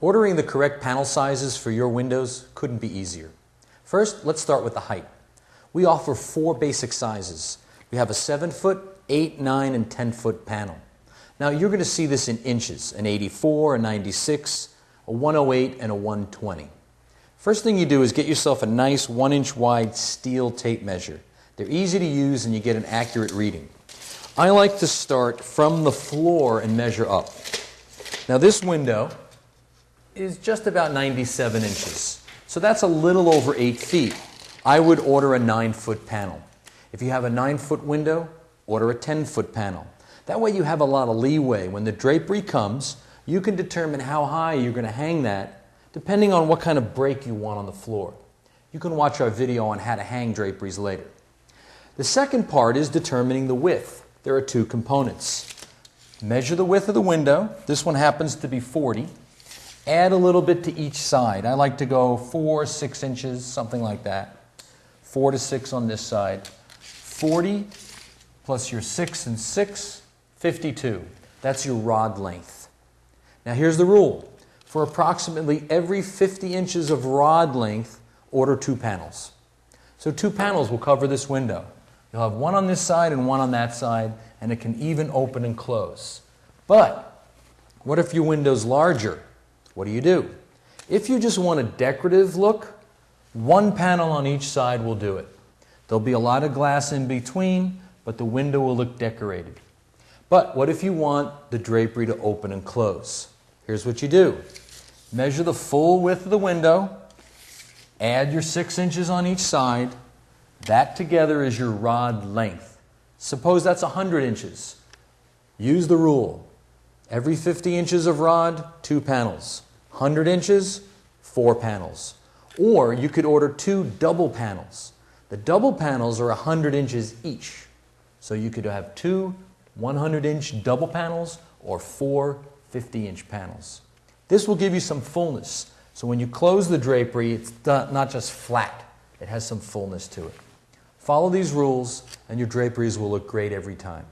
Ordering the correct panel sizes for your windows couldn't be easier. First, let's start with the height. We offer four basic sizes. We have a 7 foot, 8, 9, and 10 foot panel. Now you're going to see this in inches, an 84, a 96, a 108, and a 120. First thing you do is get yourself a nice 1 inch wide steel tape measure. They're easy to use and you get an accurate reading. I like to start from the floor and measure up. Now this window is just about 97 inches. So that's a little over 8 feet. I would order a 9 foot panel. If you have a 9 foot window, order a 10 foot panel. That way you have a lot of leeway. When the drapery comes, you can determine how high you're going to hang that depending on what kind of break you want on the floor. You can watch our video on how to hang draperies later. The second part is determining the width. There are two components. Measure the width of the window. This one happens to be 40. Add a little bit to each side. I like to go four, six inches, something like that. Four to six on this side. 40 plus your six and six, 52. That's your rod length. Now here's the rule. For approximately every 50 inches of rod length, order two panels. So two panels will cover this window. You'll have one on this side and one on that side, and it can even open and close. But what if your window's larger? What do you do? If you just want a decorative look, one panel on each side will do it. There'll be a lot of glass in between, but the window will look decorated. But what if you want the drapery to open and close? Here's what you do. Measure the full width of the window, add your six inches on each side. That together is your rod length. Suppose that's 100 inches. Use the rule. Every 50 inches of rod, two panels. 100 inches, four panels. Or you could order two double panels. The double panels are 100 inches each. So you could have two 100 inch double panels or four 50 inch panels. This will give you some fullness. So when you close the drapery, it's not just flat, it has some fullness to it. Follow these rules and your draperies will look great every time.